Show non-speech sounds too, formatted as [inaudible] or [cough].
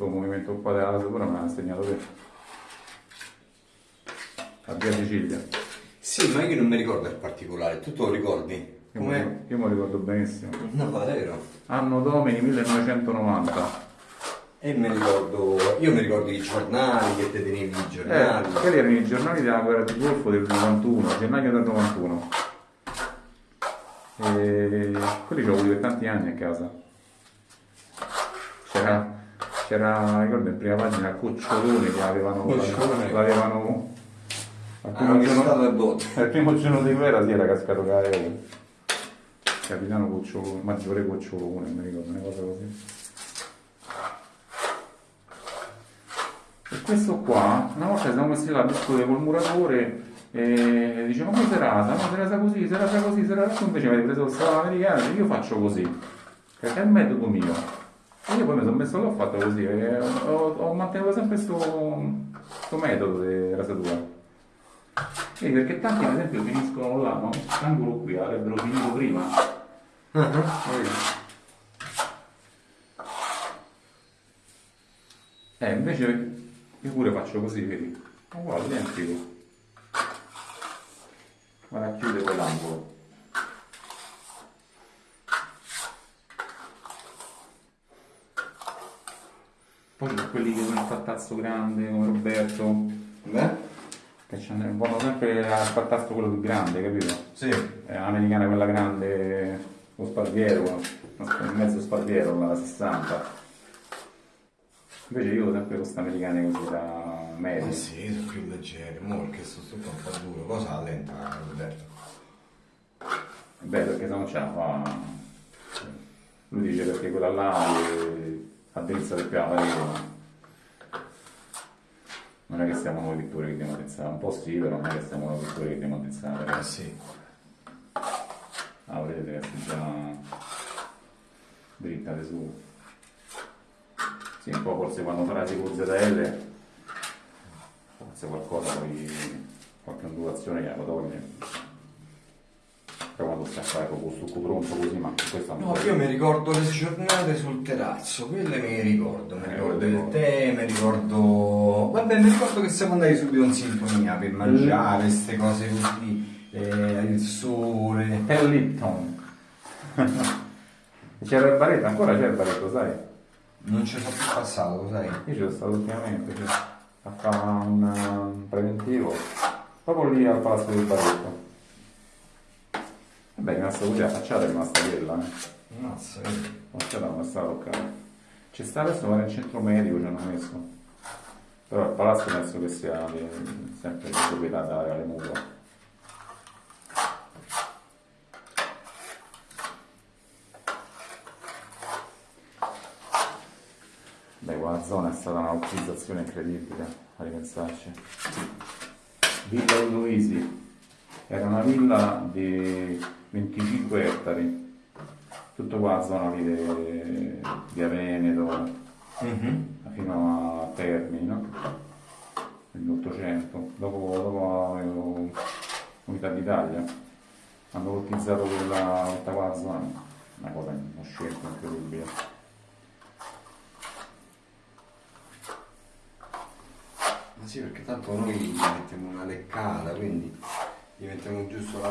questo movimento qua della rasatura me l'ha insegnato te. A via Sicilia. Sì, ma io non mi ricordo il particolare, tu te lo ricordi? Io, me, lo ricordo benissimo. No, davvero. Anno Domini 1990. E mi ricordo, io mi ricordo i giornali che te tenevi i Eh, giornali. quelli erano i giornali della guerra di Golfo del 91, gennaio del 91. E quelli ce l'ho avuti per tanti anni a casa. C'era, ricordo in prima pagina Cocciolone che avevano, Cocciolone. l'avevano al Hanno primo, giorno, botte. al [laughs] primo giorno di guerra si era cascato l'aereo. Capitano Cocciolone, maggiore Cocciolone, mi ricordo, una cosa così. E questo qua, una volta siamo messi là a discutere col muratore e dice ma come si rasa? No, si rasa così, si rasa così, si rasa così. Invece mi avete preso il salame americano io faccio così. Perché è il metodo mio. Io poi mi sono messo là e ho fatto così. e ho, ho mantenuto sempre questo metodo di rasatura. Vedi, perché tanti ad esempio finiscono là, no? L'angolo qui avrebbero finito prima. Vedi? Eh, invece io pure faccio così, vedi? Uguale, identico. Vado a chiudere quell'angolo. Poi c'è quelli che sono il pattazzo grande come Roberto, Beh? che vanno sempre al pattazzo quello più grande, capito? Sì. È l'americana quella grande, lo sparviero, il mezzo sparviero, la 60. Invece io ho sempre queste americane così da medio. Ma sì, sono più leggeri, mo perché sto tutto un po' duro, cosa allenta Roberto? Beh, perché se no ce la fa. Lui dice perché quella là è a drizza del piano parete. Non è che siamo noi pittori che dobbiamo attrezzare, un po' sì, però non è che siamo noi pittori che dobbiamo attrezzare. Ah sì. Ah, vedete che si già drittate su. Sì, un po' forse quando farai con ZL, forse qualcosa poi, qualche ondulazione gliela toglie. Stai a fare proprio succo pronto così, ma questo No, io mi ricordo le giornate sul terrazzo, quelle mi ricordo, mi Eh, ricordo il tè, mi ricordo... Vabbè, mi ricordo che siamo andati subito in sintonia per mangiare, queste cose così, eh, il sole... È Lipton. [laughs] C'era il baretto, ancora c'è il baretto, sai? Non ci sono più passato, sai? Io ci sono stato ultimamente, cioè, a fare un, um, preventivo, proprio lì al palazzo del baretto. Vabbè, è rimasta così, la facciata è rimasta quella, eh. Mazza? La facciata non è stata toccata. Ci sta adesso fare il centro medico, ci hanno messo. Però il palazzo penso che sia di- sempre di proprietà della Reale Mutua. Beh, quella zona è stata una ottimizzazione incredibile, a ripensarci. Villa Luisi era una villa di 25 ettari, tutto qua zona lì di via Veneto, Mhm. fino a Termini, no? Nell'Ottocento. Dopo, dopo avevo Unità d'Italia, hanno utilizzato quella, quella zona, una cosa, uno scelto incredibile. Ma sì, perché tanto noi gli mettiamo una leccata, quindi gli mettiamo giusto la